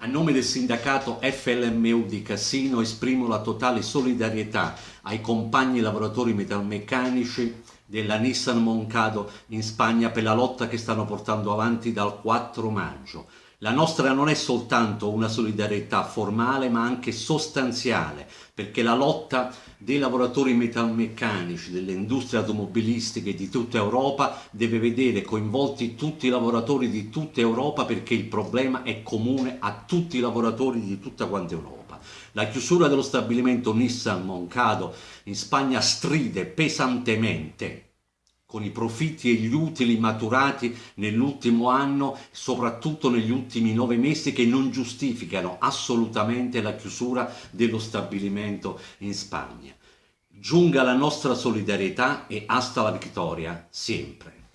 A nome del sindacato FLMU di Cassino esprimo la totale solidarietà ai compagni lavoratori metalmeccanici della Nissan Moncado in Spagna per la lotta che stanno portando avanti dal 4 maggio. La nostra non è soltanto una solidarietà formale ma anche sostanziale perché la lotta dei lavoratori metalmeccanici, delle industrie automobilistiche di tutta Europa deve vedere coinvolti tutti i lavoratori di tutta Europa perché il problema è comune a tutti i lavoratori di tutta quanta Europa. La chiusura dello stabilimento Nissan Moncado in Spagna stride pesantemente con i profitti e gli utili maturati nell'ultimo anno, soprattutto negli ultimi nove mesi, che non giustificano assolutamente la chiusura dello stabilimento in Spagna. Giunga la nostra solidarietà e hasta la vittoria, sempre.